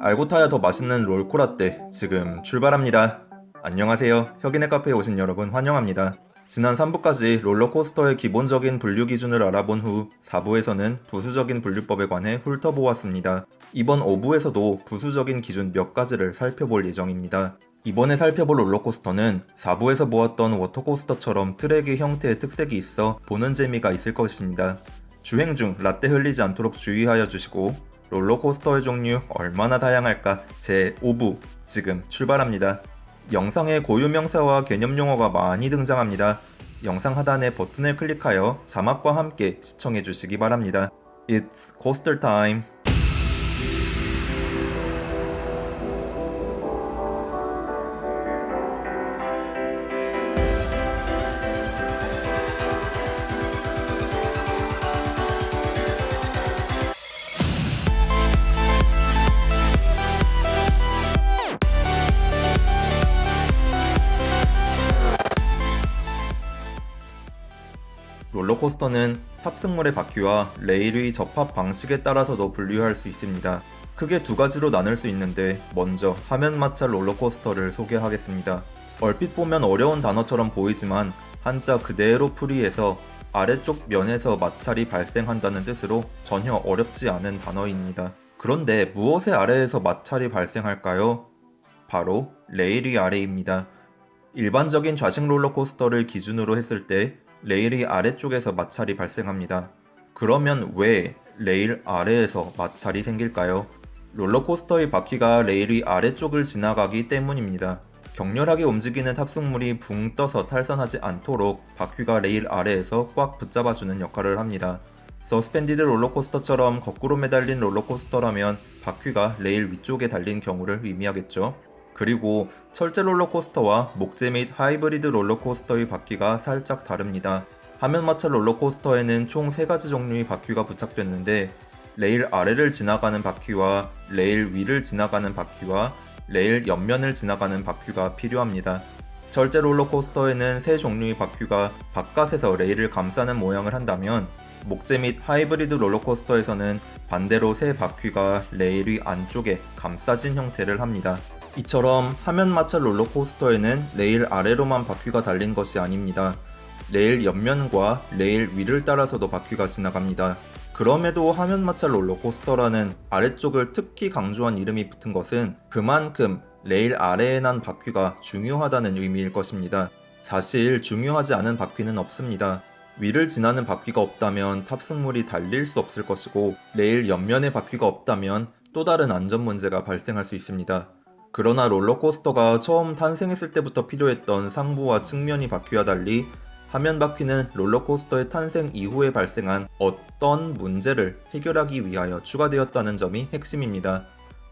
알고 타야 더 맛있는 롤코라떼 지금 출발합니다. 안녕하세요. 혁인의 카페에 오신 여러분 환영합니다. 지난 3부까지 롤러코스터의 기본적인 분류 기준을 알아본 후 4부에서는 부수적인 분류법에 관해 훑어보았습니다. 이번 5부에서도 부수적인 기준 몇 가지를 살펴볼 예정입니다. 이번에 살펴볼 롤러코스터는 4부에서 보았던 워터코스터처럼 트랙의 형태의 특색이 있어 보는 재미가 있을 것입니다. 주행 중 라떼 흘리지 않도록 주의하여 주시고 롤러코스터의 종류 얼마나 다양할까 제 5부 지금 출발합니다. 영상에 고유 명사와 개념 용어가 많이 등장합니다. 영상 하단의 버튼을 클릭하여 자막과 함께 시청해 주시기 바랍니다. It's coaster time. 롤러코스터는 탑승물의 바퀴와 레일의 접합 방식에 따라서도 분류할 수 있습니다. 크게 두 가지로 나눌 수 있는데 먼저 화면 마찰 롤러코스터를 소개하겠습니다. 얼핏 보면 어려운 단어처럼 보이지만 한자 그대로 풀이해서 아래쪽 면에서 마찰이 발생한다는 뜻으로 전혀 어렵지 않은 단어입니다. 그런데 무엇의 아래에서 마찰이 발생할까요? 바로 레일이 아래입니다. 일반적인 좌식 롤러코스터를 기준으로 했을 때 레일의 아래쪽에서 마찰이 발생합니다. 그러면 왜 레일 아래에서 마찰이 생길까요? 롤러코스터의 바퀴가 레일의 아래쪽을 지나가기 때문입니다. 격렬하게 움직이는 탑승물이 붕 떠서 탈선하지 않도록 바퀴가 레일 아래에서 꽉 붙잡아주는 역할을 합니다. suspended 롤러코스터처럼 거꾸로 매달린 롤러코스터라면 바퀴가 레일 위쪽에 달린 경우를 의미하겠죠. 그리고 철제 롤러코스터와 목재 및 하이브리드 롤러코스터의 바퀴가 살짝 다릅니다. 하면 마찰 롤러코스터에는 총 3가지 종류의 바퀴가 부착됐는데 레일 아래를 지나가는 바퀴와 레일 위를 지나가는 바퀴와 레일 옆면을 지나가는 바퀴가 필요합니다. 철제 롤러코스터에는 세 종류의 바퀴가 바깥에서 레일을 감싸는 모양을 한다면 목재 및 하이브리드 롤러코스터에서는 반대로 세 바퀴가 레일의 안쪽에 감싸진 형태를 합니다. 이처럼 하면 마찰 롤러코스터에는 레일 아래로만 바퀴가 달린 것이 아닙니다. 레일 옆면과 레일 위를 따라서도 바퀴가 지나갑니다. 그럼에도 하면 마찰 롤러코스터라는 아래쪽을 특히 강조한 이름이 붙은 것은 그만큼 레일 아래에 난 바퀴가 중요하다는 의미일 것입니다. 사실 중요하지 않은 바퀴는 없습니다. 위를 지나는 바퀴가 없다면 탑승물이 달릴 수 없을 것이고 레일 옆면에 바퀴가 없다면 또 다른 안전 문제가 발생할 수 있습니다. 그러나 롤러코스터가 처음 탄생했을 때부터 필요했던 상부와 측면의 바퀴와 달리 하면 바퀴는 롤러코스터의 탄생 이후에 발생한 어떤 문제를 해결하기 위하여 추가되었다는 점이 핵심입니다.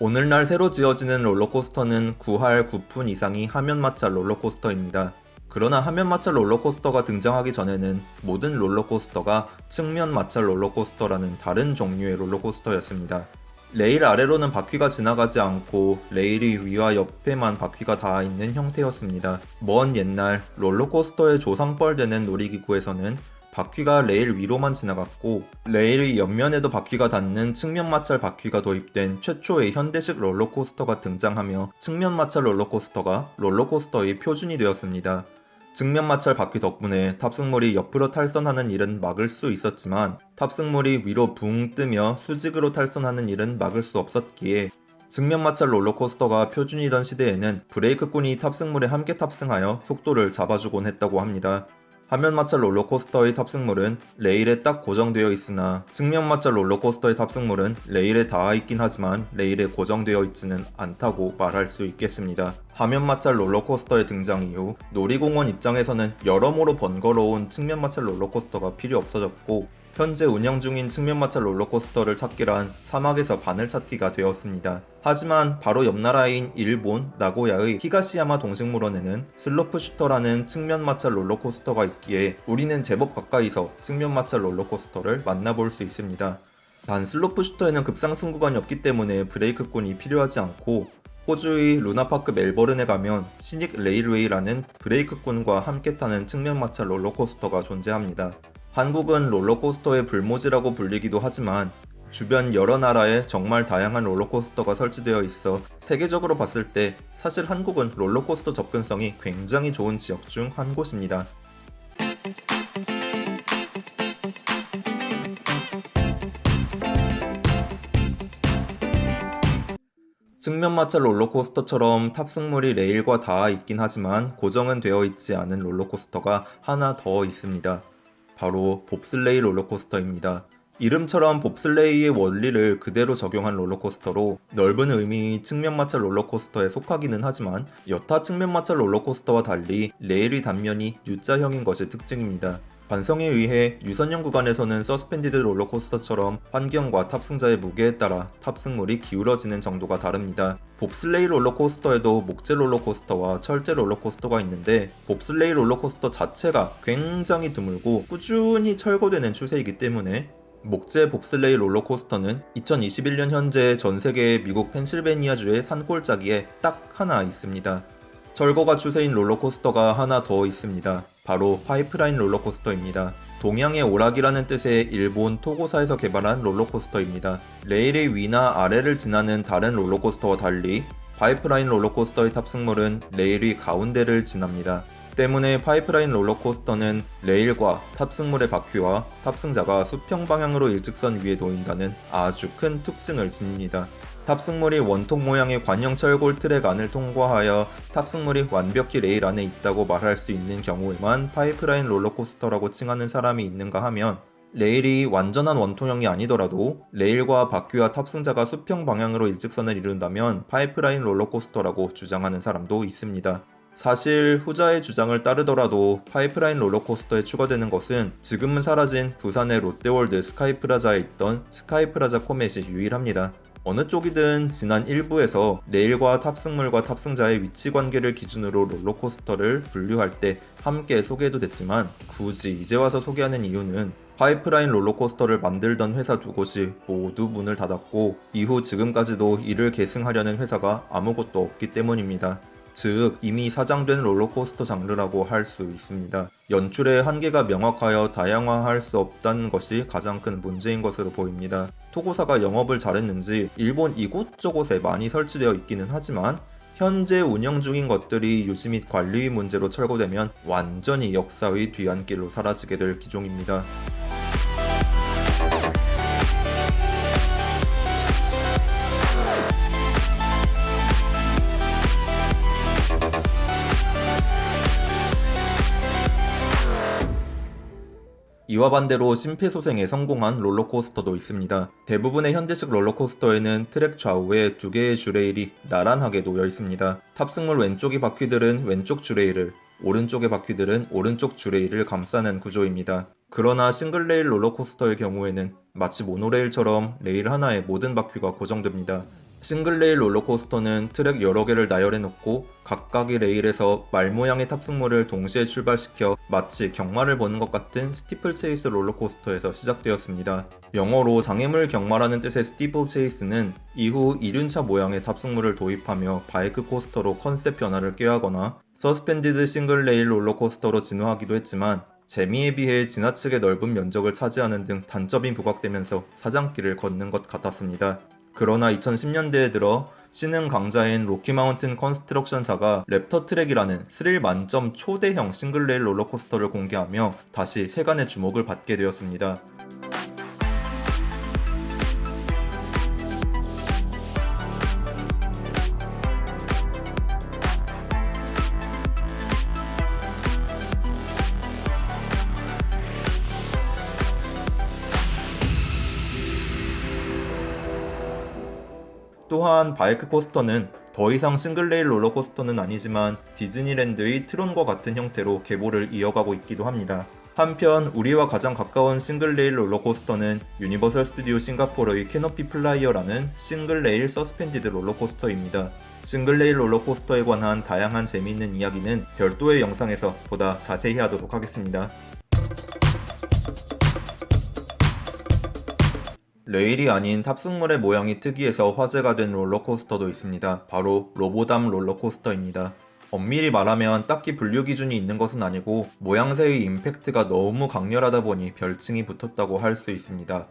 오늘날 새로 지어지는 롤러코스터는 9할 9푼 이상이 하면 마찰 롤러코스터입니다. 그러나 하면 마찰 롤러코스터가 등장하기 전에는 모든 롤러코스터가 측면 마찰 롤러코스터라는 다른 종류의 롤러코스터였습니다. 레일 아래로는 바퀴가 지나가지 않고 레일의 위와 옆에만 바퀴가 닿아 있는 형태였습니다. 먼 옛날 롤러코스터의 조상뻘되는 놀이기구에서는 바퀴가 레일 위로만 지나갔고 레일의 옆면에도 바퀴가 닿는 측면 마찰 바퀴가 도입된 최초의 현대식 롤러코스터가 등장하며 측면 마찰 롤러코스터가 롤러코스터의 표준이 되었습니다. 측면 마찰 바퀴 덕분에 탑승물이 옆으로 탈선하는 일은 막을 수 있었지만 탑승물이 위로 붕 뜨며 수직으로 탈선하는 일은 막을 수 없었기에 측면 마찰 롤러코스터가 표준이던 시대에는 브레이크꾼이 탑승물에 함께 탑승하여 속도를 잡아주곤 했다고 합니다. 하면 마찰 롤러코스터의 탑승물은 레일에 딱 고정되어 있으나 측면 마찰 롤러코스터의 탑승물은 레일에 닿아 있긴 하지만 레일에 고정되어 있지는 않다고 말할 수 있겠습니다. 하면 마찰 롤러코스터의 등장 이후 놀이공원 입장에서는 여러모로 번거로운 측면 마찰 롤러코스터가 필요 없어졌고 현재 운영 중인 측면 마찰 롤러코스터를 찾기란 사막에서 바늘 찾기가 되었습니다. 하지만 바로 옆 나라인 일본 나고야의 히가시야마 동식물원에는 슬로프 슈터라는 측면 마찰 롤러코스터가 있기에 우리는 제법 가까이서 측면 마찰 롤러코스터를 만나볼 수 있습니다. 단 슬로프 슈터에는 급상승 구간이 없기 때문에 브레이크꾼이 필요하지 않고 호주의 루나파크 멜버른에 가면 시닉 레일웨이라는 브레이크꾼과 함께 타는 측면 마찰 롤러코스터가 존재합니다. 한국은 롤러코스터의 불모지라고 불리기도 하지만 주변 여러 나라에 정말 다양한 롤러코스터가 설치되어 있어 세계적으로 봤을 때 사실 한국은 롤러코스터 접근성이 굉장히 좋은 지역 중 한 곳입니다. 측면 마찰 롤러코스터처럼 탑승물이 레일과 닿아 있긴 하지만 고정은 되어 있지 않은 롤러코스터가 하나 더 있습니다. 바로 봅슬레이 롤러코스터입니다. 이름처럼 봅슬레이의 원리를 그대로 적용한 롤러코스터로 넓은 의미의 측면 마찰 롤러코스터에 속하기는 하지만 여타 측면 마찰 롤러코스터와 달리 레일의 단면이 U자형인 것이 특징입니다. 관성에 의해 유선형 구간에서는 suspended 롤러코스터처럼 환경과 탑승자의 무게에 따라 탑승물이 기울어지는 정도가 다릅니다. 봅슬레이 롤러코스터에도 목재 롤러코스터와 철제 롤러코스터가 있는데 봅슬레이 롤러코스터 자체가 굉장히 드물고 꾸준히 철거되는 추세이기 때문에 목재 봅슬레이 롤러코스터는 2021년 현재 전 세계 미국 펜실베니아주의 산골짜기에 딱 하나 있습니다. 철거가 추세인 롤러코스터가 하나 더 있습니다. 바로 파이프라인 롤러코스터입니다. 동양의 오락이라는 뜻의 일본 토고사에서 개발한 롤러코스터입니다. 레일의 위나 아래를 지나는 다른 롤러코스터와 달리 파이프라인 롤러코스터의 탑승물은 레일의 가운데를 지납니다. 때문에 파이프라인 롤러코스터는 레일과 탑승물의 바퀴와 탑승자가 수평 방향으로 일직선 위에 놓인다는 아주 큰 특징을 지닙니다. 탑승물이 원통 모양의 관형 철골 트랙 안을 통과하여 탑승물이 완벽히 레일 안에 있다고 말할 수 있는 경우에만 파이프라인 롤러코스터라고 칭하는 사람이 있는가 하면 레일이 완전한 원통형이 아니더라도 레일과 바퀴와 탑승자가 수평 방향으로 일직선을 이룬다면 파이프라인 롤러코스터라고 주장하는 사람도 있습니다. 사실 후자의 주장을 따르더라도 파이프라인 롤러코스터에 추가되는 것은 지금은 사라진 부산의 롯데월드 스카이프라자에 있던 스카이프라자 코멧이 유일합니다. 어느 쪽이든 지난 1부에서 레일과 탑승물과 탑승자의 위치 관계를 기준으로 롤러코스터를 분류할 때 함께 소개해도 됐지만 굳이 이제 와서 소개하는 이유는 파이프라인 롤러코스터를 만들던 회사 두 곳이 모두 문을 닫았고 이후 지금까지도 이를 계승하려는 회사가 아무것도 없기 때문입니다. 즉 이미 사장된 롤러코스터 장르라고 할 수 있습니다. 연출의 한계가 명확하여 다양화할 수 없다는 것이 가장 큰 문제인 것으로 보입니다. 토고사가 영업을 잘했는지 일본 이곳저곳에 많이 설치되어 있기는 하지만 현재 운영 중인 것들이 유지 및 관리 문제로 철거되면 완전히 역사의 뒤안길로 사라지게 될 기종입니다. 이와 반대로 심폐소생에 성공한 롤러코스터도 있습니다. 대부분의 현대식 롤러코스터에는 트랙 좌우에 두 개의 주레일이 나란하게 놓여 있습니다. 탑승물 왼쪽의 바퀴들은 왼쪽 주레일을, 오른쪽의 바퀴들은 오른쪽 주레일을 감싸는 구조입니다. 그러나 single rail 롤러코스터의 경우에는 마치 모노레일처럼 레일 하나에 모든 바퀴가 고정됩니다. single rail 롤러코스터는 트랙 여러 개를 나열해 놓고 각각의 레일에서 말 모양의 탑승물을 동시에 출발시켜 마치 경마를 보는 것 같은 스티플 체이스 롤러코스터에서 시작되었습니다. 영어로 장애물 경마라는 뜻의 스티플 체이스는 이후 이륜차 모양의 탑승물을 도입하며 bike coaster로 컨셉 변화를 꾀하거나 suspended single rail 롤러코스터로 진화하기도 했지만 재미에 비해 지나치게 넓은 면적을 차지하는 등 단점이 부각되면서 사장길을 걷는 것 같았습니다. 그러나 2010년대에 들어 신흥 강자인 로키마운튼 컨스트럭션사가 랩터 트랙이라는 스릴 만점 초대형 single rail 롤러코스터를 공개하며 다시 세간의 주목을 받게 되었습니다. 또한 bike coaster는 더 이상 single rail 롤러코스터는 아니지만 디즈니랜드의 트론과 같은 형태로 계보를 이어가고 있기도 합니다. 한편 우리와 가장 가까운 single rail 롤러코스터는 유니버설 스튜디오 싱가포르의 캐노피 플라이어라는 single rail suspended 롤러코스터입니다. single rail 롤러코스터에 관한 다양한 재미있는 이야기는 별도의 영상에서 보다 자세히 하도록 하겠습니다. 레일이 아닌 탑승물의 모양이 특이해서 화제가 된 롤러코스터도 있습니다. 바로 로봇 arm 롤러코스터입니다. 엄밀히 말하면 딱히 분류 기준이 있는 것은 아니고 모양새의 임팩트가 너무 강렬하다 보니 별칭이 붙었다고 할 수 있습니다.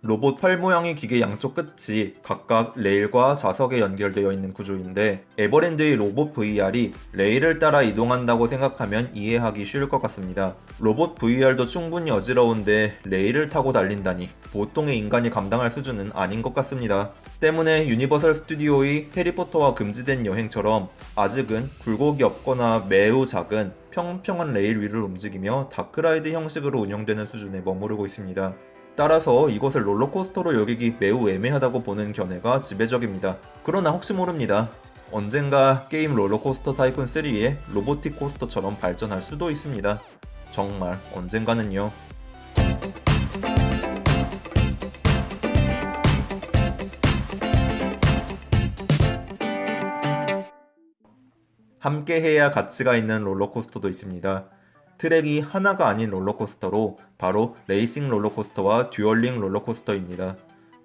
로봇 팔 모양의 기계 양쪽 끝이 각각 레일과 좌석에 연결되어 있는 구조인데 에버랜드의 로봇 VR이 레일을 따라 이동한다고 생각하면 이해하기 쉬울 것 같습니다. 로봇 VR도 충분히 어지러운데 레일을 타고 달린다니 보통의 인간이 감당할 수준은 아닌 것 같습니다. 때문에 유니버설 스튜디오의 해리포터와 금지된 여행처럼 아직은 굴곡이 없거나 매우 작은 평평한 레일 위를 움직이며 dark ride 형식으로 운영되는 수준에 머무르고 있습니다. 따라서 이것을 롤러코스터로 여기기 매우 애매하다고 보는 견해가 지배적입니다. 그러나 혹시 모릅니다. 언젠가 게임 롤러코스터 타이쿤 3의 robotic coaster처럼 발전할 수도 있습니다. 정말 언젠가는요. 함께 해야 가치가 있는 롤러코스터도 있습니다. 트랙이 하나가 아닌 롤러코스터로 바로 레이싱 롤러코스터와 dueling 롤러코스터입니다.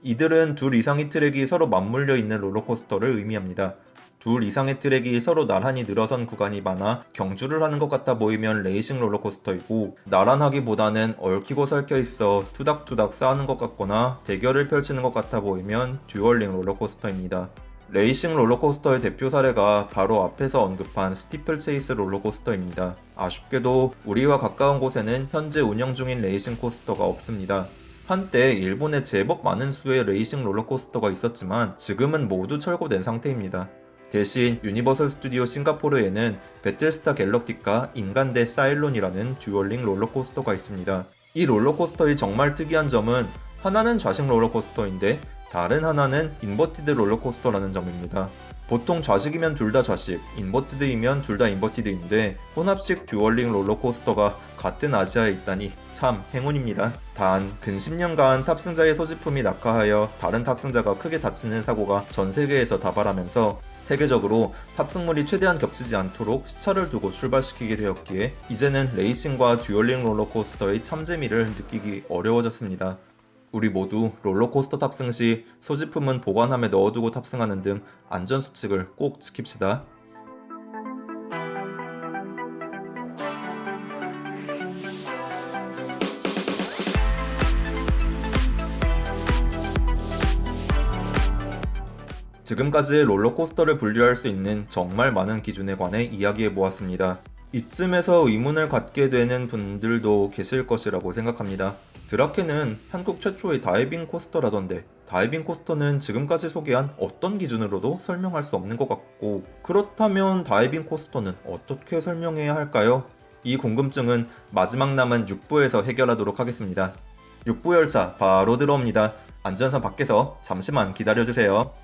이들은 둘 이상의 트랙이 서로 맞물려 있는 롤러코스터를 의미합니다. 둘 이상의 트랙이 서로 나란히 늘어선 구간이 많아 경주를 하는 것 같아 보이면 레이싱 롤러코스터이고 나란하기보다는 얽히고 설켜 있어 투닥투닥 싸우는 것 같거나 대결을 펼치는 것 같아 보이면 dueling 롤러코스터입니다. 레이싱 롤러코스터의 대표 사례가 바로 앞에서 언급한 스티플 체이스 롤러코스터입니다. 아쉽게도 우리와 가까운 곳에는 현재 운영 중인 레이싱 coaster가 없습니다. 한때 일본에 제법 많은 수의 레이싱 롤러코스터가 있었지만 지금은 모두 철거된 상태입니다. 대신 유니버설 스튜디오 싱가포르에는 배틀스타 갤럭티카 인간 대 사일론이라는 dueling 롤러코스터가 있습니다. 이 롤러코스터의 정말 특이한 점은 하나는 좌식 롤러코스터인데 다른 하나는 inverted 롤러코스터라는 점입니다. 보통 좌식이면 둘 다 좌식, inverted이면 둘 다 inverted인데 혼합식 dueling 롤러코스터가 같은 아시아에 있다니 참 행운입니다. 단 근 10년간 탑승자의 소지품이 낙하하여 다른 탑승자가 크게 다치는 사고가 전 세계에서 다발하면서 세계적으로 탑승물이 최대한 겹치지 않도록 시차를 두고 출발시키게 되었기에 이제는 레이싱과 dueling 롤러코스터의 참재미를 느끼기 어려워졌습니다. 우리 모두 롤러코스터 탑승 시 소지품은 보관함에 넣어두고 탑승하는 등 안전수칙을 꼭 지킵시다. 지금까지 롤러코스터를 분류할 수 있는 정말 많은 기준에 관해 이야기해 보았습니다. 이쯤에서 의문을 갖게 되는 분들도 계실 것이라고 생각합니다. 드라케는 한국 최초의 다이빙 코스터라던데 다이빙 코스터는 지금까지 소개한 어떤 기준으로도 설명할 수 없는 것 같고 그렇다면 다이빙 코스터는 어떻게 설명해야 할까요? 이 궁금증은 마지막 남은 6부에서 해결하도록 하겠습니다. 6부 열차 바로 들어옵니다. 안전선 밖에서 잠시만 기다려주세요.